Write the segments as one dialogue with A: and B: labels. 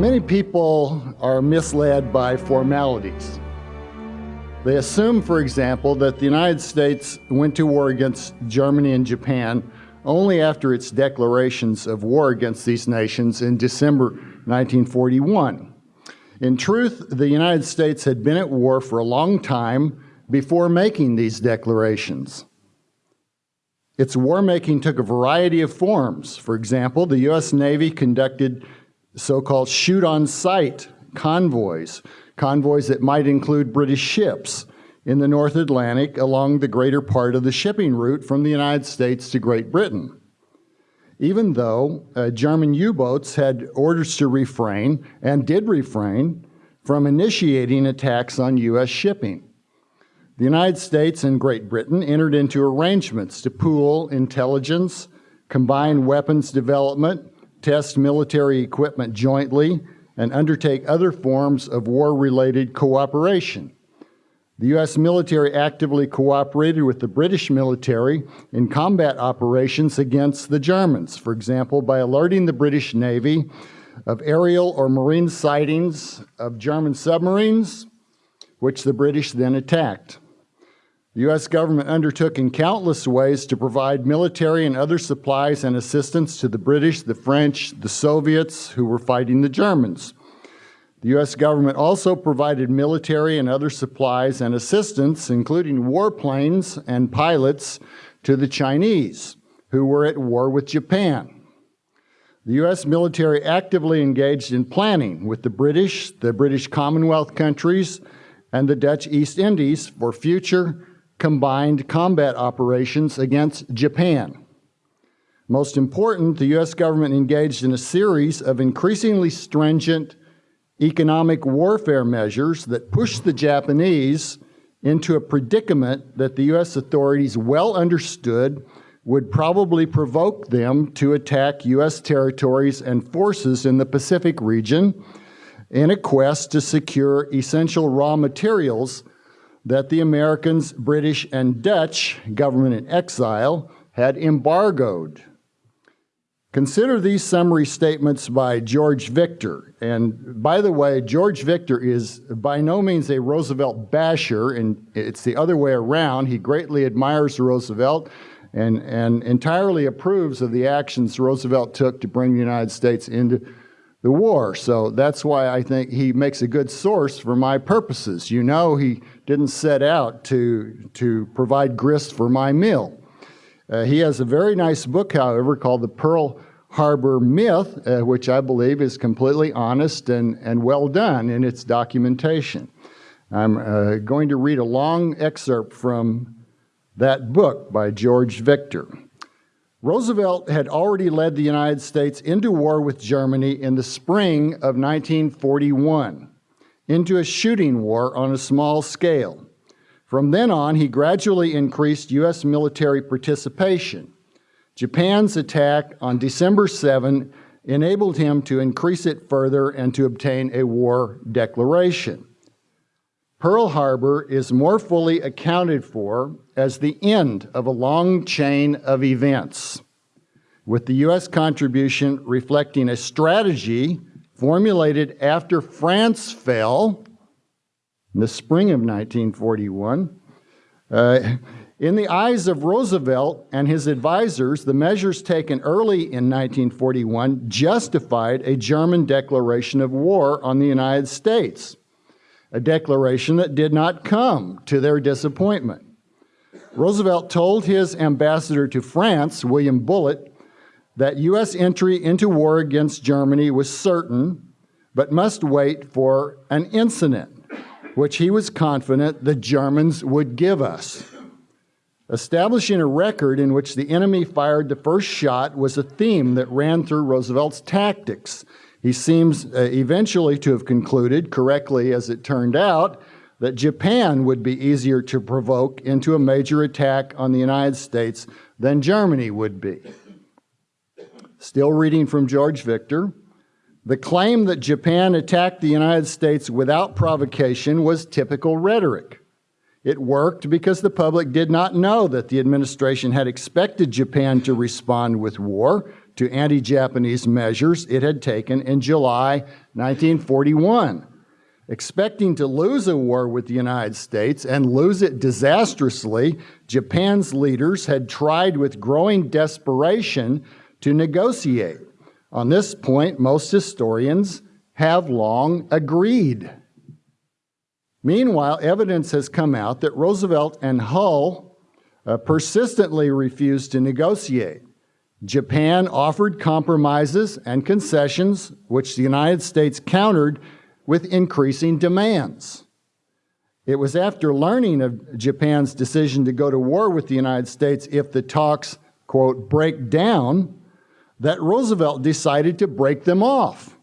A: many people are misled by formalities. They assume, for example, that the United States went to war against Germany and Japan only after its declarations of war against these nations in December 1941. In truth, the United States had been at war for a long time before making these declarations. Its war making took a variety of forms. For example, the U.S. Navy conducted so called shoot on sight convoys, convoys that might include British ships in the North Atlantic along the greater part of the shipping route from the United States to Great Britain. Even though uh, German U boats had orders to refrain and did refrain from initiating attacks on U.S. shipping. The United States and Great Britain entered into arrangements to pool intelligence, combine weapons development, test military equipment jointly, and undertake other forms of war-related cooperation. The U.S. military actively cooperated with the British military in combat operations against the Germans, for example, by alerting the British Navy of aerial or marine sightings of German submarines, which the British then attacked. The U.S. government undertook in countless ways to provide military and other supplies and assistance to the British, the French, the Soviets who were fighting the Germans. The U.S. government also provided military and other supplies and assistance, including warplanes and pilots, to the Chinese, who were at war with Japan. The U.S. military actively engaged in planning with the British, the British Commonwealth countries, and the Dutch East Indies for future combined combat operations against Japan. Most important, the U.S. government engaged in a series of increasingly stringent economic warfare measures that pushed the Japanese into a predicament that the U.S. authorities well understood would probably provoke them to attack U.S. territories and forces in the Pacific region in a quest to secure essential raw materials that the Americans, British, and Dutch government in exile had embargoed. Consider these summary statements by George Victor. And by the way, George Victor is by no means a Roosevelt basher, and it's the other way around. He greatly admires Roosevelt and, and entirely approves of the actions Roosevelt took to bring the United States into the war. So that's why I think he makes a good source for my purposes. You know he didn't set out to, to provide grist for my mill. Uh, he has a very nice book, however, called The Pearl Harbor Myth, uh, which I believe is completely honest and, and well done in its documentation. I'm uh, going to read a long excerpt from that book by George Victor. Roosevelt had already led the United States into war with Germany in the spring of 1941, into a shooting war on a small scale. From then on, he gradually increased U.S. military participation. Japan's attack on December 7 enabled him to increase it further and to obtain a war declaration. Pearl Harbor is more fully accounted for as the end of a long chain of events, with the U.S. contribution reflecting a strategy formulated after France fell in the spring of 1941. Uh, in the eyes of Roosevelt and his advisors, the measures taken early in 1941 justified a German declaration of war on the United States a declaration that did not come to their disappointment. Roosevelt told his ambassador to France, William Bullitt, that U.S. entry into war against Germany was certain, but must wait for an incident, which he was confident the Germans would give us. Establishing a record in which the enemy fired the first shot was a theme that ran through Roosevelt's tactics he seems uh, eventually to have concluded, correctly as it turned out, that Japan would be easier to provoke into a major attack on the United States than Germany would be. Still reading from George Victor, the claim that Japan attacked the United States without provocation was typical rhetoric. It worked because the public did not know that the administration had expected Japan to respond with war to anti-Japanese measures it had taken in July 1941. Expecting to lose a war with the United States and lose it disastrously, Japan's leaders had tried with growing desperation to negotiate. On this point, most historians have long agreed. Meanwhile, evidence has come out that Roosevelt and Hull uh, persistently refused to negotiate. Japan offered compromises and concessions, which the United States countered with increasing demands. It was after learning of Japan's decision to go to war with the United States if the talks, quote, break down, that Roosevelt decided to break them off.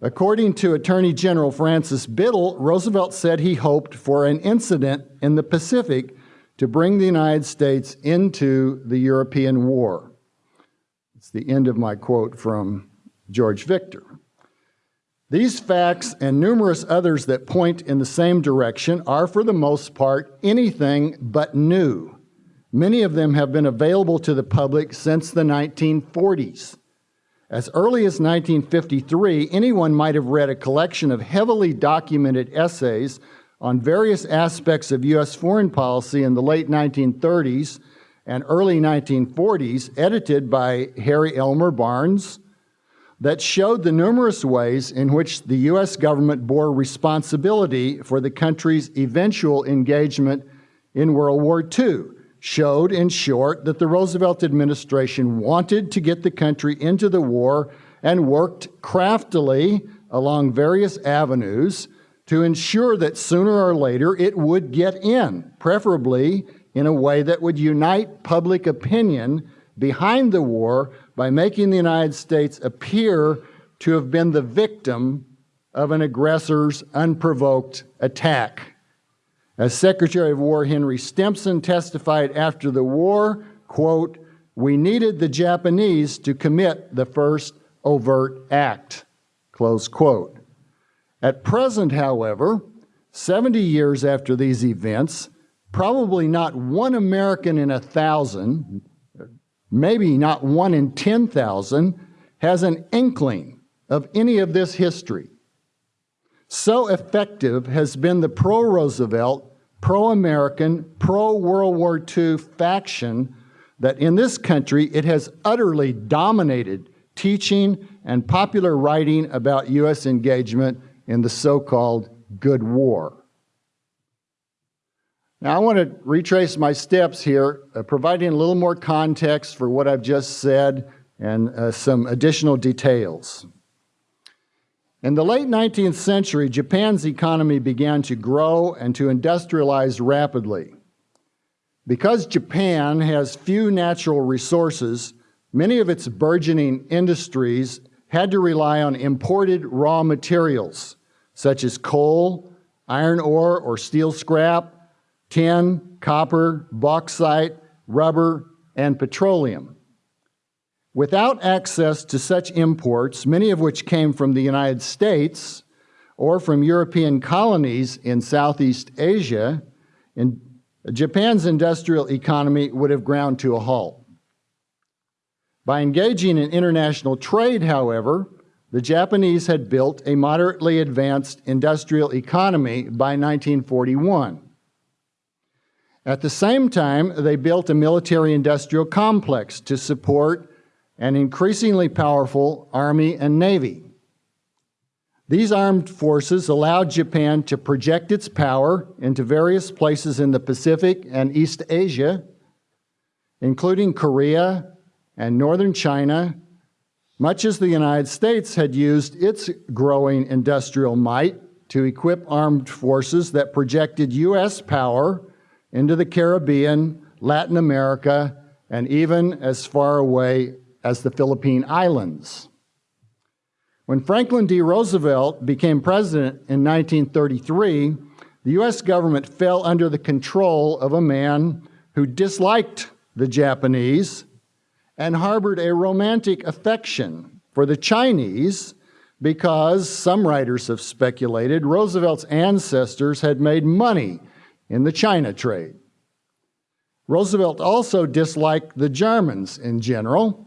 A: According to Attorney General Francis Biddle, Roosevelt said he hoped for an incident in the Pacific to bring the United States into the European war. It's the end of my quote from George Victor. These facts and numerous others that point in the same direction are, for the most part, anything but new. Many of them have been available to the public since the 1940s. As early as 1953, anyone might have read a collection of heavily documented essays on various aspects of U.S. foreign policy in the late 1930s and early 1940s, edited by Harry Elmer Barnes, that showed the numerous ways in which the U.S. government bore responsibility for the country's eventual engagement in World War II, showed, in short, that the Roosevelt administration wanted to get the country into the war and worked craftily along various avenues to ensure that sooner or later it would get in, preferably in a way that would unite public opinion behind the war by making the United States appear to have been the victim of an aggressor's unprovoked attack. As Secretary of War Henry Stimson testified after the war, quote, we needed the Japanese to commit the first overt act, close quote. At present, however, 70 years after these events, probably not one American in a thousand maybe not one in 10,000, has an inkling of any of this history. So effective has been the pro Roosevelt, pro American, pro World War II faction that in this country it has utterly dominated teaching and popular writing about U.S. engagement in the so called Good War. Now, I want to retrace my steps here, uh, providing a little more context for what I've just said and uh, some additional details. In the late 19th century, Japan's economy began to grow and to industrialize rapidly. Because Japan has few natural resources, many of its burgeoning industries had to rely on imported raw materials, such as coal, iron ore or steel scrap, tin, copper, bauxite, rubber, and petroleum. Without access to such imports, many of which came from the United States or from European colonies in Southeast Asia, in, Japan's industrial economy would have ground to a halt. By engaging in international trade, however, the Japanese had built a moderately advanced industrial economy by 1941. At the same time, they built a military-industrial complex to support an increasingly powerful Army and Navy. These armed forces allowed Japan to project its power into various places in the Pacific and East Asia, including Korea and northern China, much as the United States had used its growing industrial might to equip armed forces that projected U.S. power into the Caribbean, Latin America, and even as far away as the Philippine Islands. When Franklin D. Roosevelt became president in 1933, the U.S. government fell under the control of a man who disliked the Japanese and harbored a romantic affection for the Chinese because, some writers have speculated, Roosevelt's ancestors had made money in the China trade. Roosevelt also disliked the Germans in general,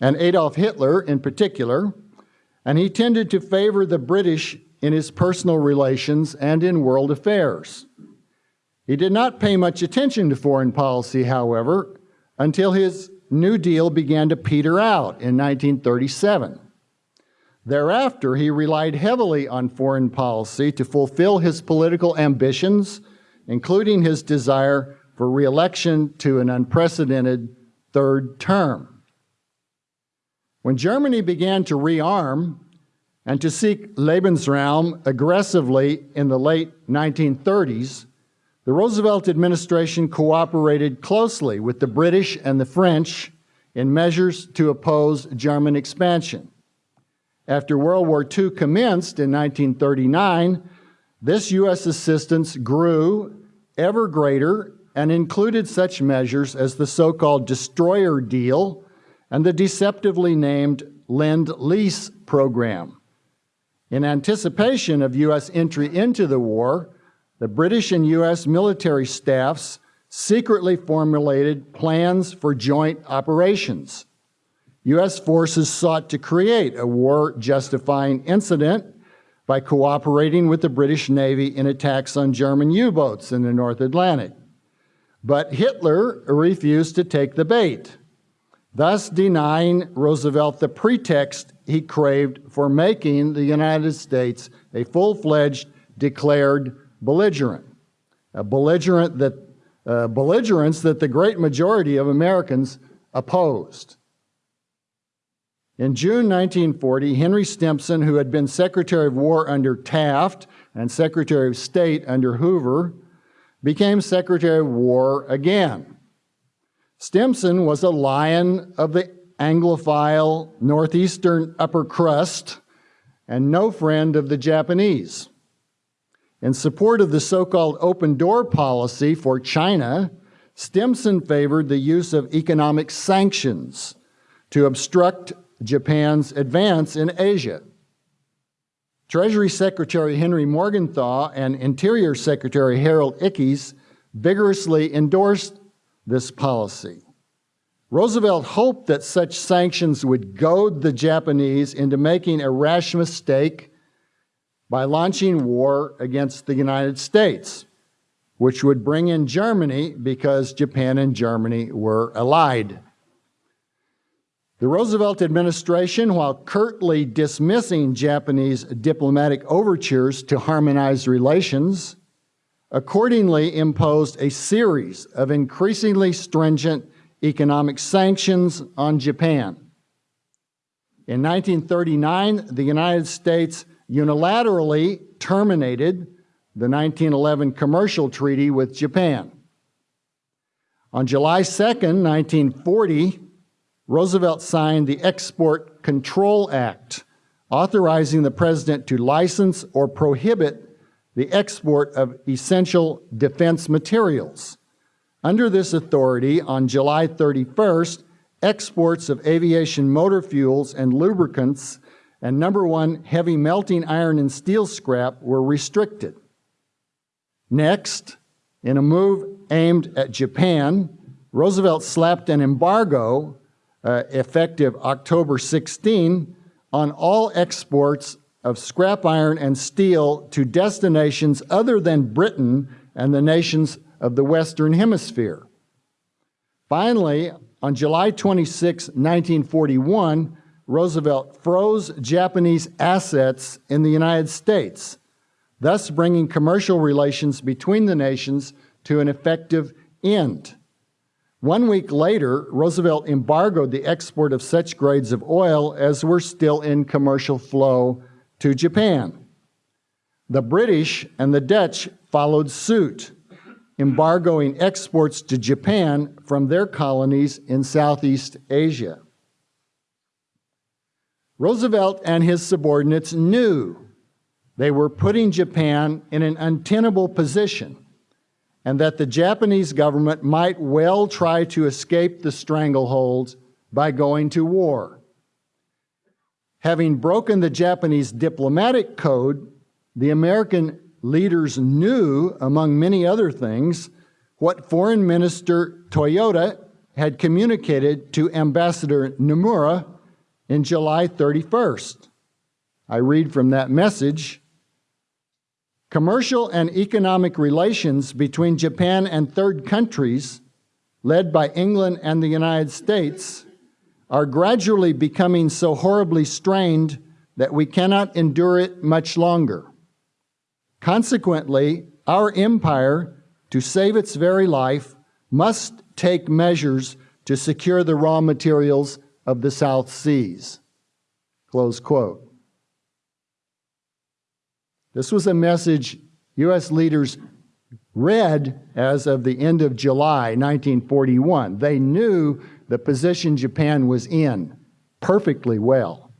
A: and Adolf Hitler in particular, and he tended to favor the British in his personal relations and in world affairs. He did not pay much attention to foreign policy, however, until his New Deal began to peter out in 1937. Thereafter, he relied heavily on foreign policy to fulfill his political ambitions, including his desire for reelection to an unprecedented third term. When Germany began to rearm and to seek Lebensraum aggressively in the late 1930s, the Roosevelt administration cooperated closely with the British and the French in measures to oppose German expansion. After World War II commenced in 1939, this U.S. assistance grew ever greater and included such measures as the so-called destroyer deal and the deceptively named Lend-Lease program. In anticipation of U.S. entry into the war, the British and U.S. military staffs secretly formulated plans for joint operations. U.S. forces sought to create a war-justifying incident by cooperating with the British Navy in attacks on German U-boats in the North Atlantic. But Hitler refused to take the bait, thus denying Roosevelt the pretext he craved for making the United States a full-fledged declared belligerent, a belligerent that, uh, belligerence that the great majority of Americans opposed. In June 1940, Henry Stimson, who had been Secretary of War under Taft and Secretary of State under Hoover, became Secretary of War again. Stimson was a lion of the Anglophile Northeastern upper crust and no friend of the Japanese. In support of the so-called open door policy for China, Stimson favored the use of economic sanctions to obstruct Japan's advance in Asia. Treasury Secretary Henry Morgenthau and Interior Secretary Harold Ickes vigorously endorsed this policy. Roosevelt hoped that such sanctions would goad the Japanese into making a rash mistake by launching war against the United States, which would bring in Germany because Japan and Germany were allied. The Roosevelt administration, while curtly dismissing Japanese diplomatic overtures to harmonize relations, accordingly imposed a series of increasingly stringent economic sanctions on Japan. In 1939, the United States unilaterally terminated the 1911 commercial treaty with Japan. On July 2, 1940, Roosevelt signed the Export Control Act, authorizing the president to license or prohibit the export of essential defense materials. Under this authority, on July 31st, exports of aviation motor fuels and lubricants and number one, heavy melting iron and steel scrap were restricted. Next, in a move aimed at Japan, Roosevelt slapped an embargo uh, effective October 16 on all exports of scrap iron and steel to destinations other than Britain and the nations of the Western Hemisphere. Finally, on July 26, 1941, Roosevelt froze Japanese assets in the United States, thus bringing commercial relations between the nations to an effective end. One week later, Roosevelt embargoed the export of such grades of oil as were still in commercial flow to Japan. The British and the Dutch followed suit, embargoing exports to Japan from their colonies in Southeast Asia. Roosevelt and his subordinates knew they were putting Japan in an untenable position and that the Japanese government might well try to escape the stranglehold by going to war. Having broken the Japanese diplomatic code, the American leaders knew, among many other things, what Foreign Minister Toyoda had communicated to Ambassador Nomura in July 31st. I read from that message Commercial and economic relations between Japan and third countries, led by England and the United States, are gradually becoming so horribly strained that we cannot endure it much longer. Consequently, our empire, to save its very life, must take measures to secure the raw materials of the South Seas. Close quote. This was a message U.S. leaders read as of the end of July 1941. They knew the position Japan was in perfectly well.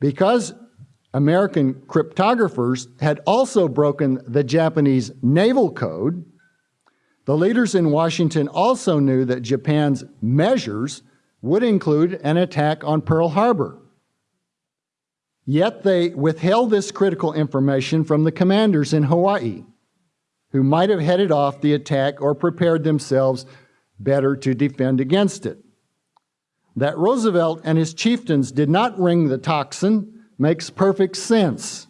A: Because American cryptographers had also broken the Japanese naval code, the leaders in Washington also knew that Japan's measures would include an attack on Pearl Harbor. Yet they withheld this critical information from the commanders in Hawaii, who might have headed off the attack or prepared themselves better to defend against it. That Roosevelt and his chieftains did not ring the tocsin makes perfect sense.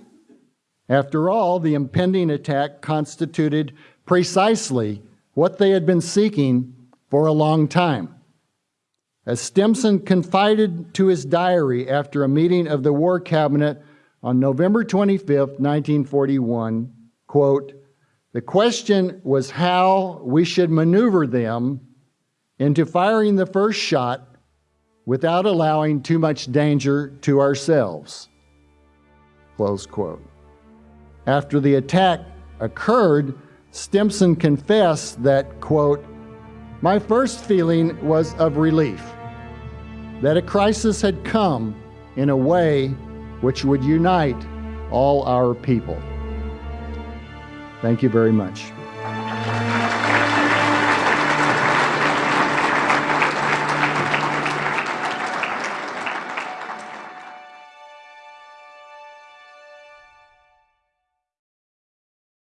A: After all, the impending attack constituted precisely what they had been seeking for a long time. As Stimson confided to his diary after a meeting of the War Cabinet on November 25, 1941, quote, the question was how we should maneuver them into firing the first shot without allowing too much danger to ourselves. Close quote. After the attack occurred, Stimson confessed that, quote, my first feeling was of relief that a crisis had come in a way which would unite all our people. Thank you very much.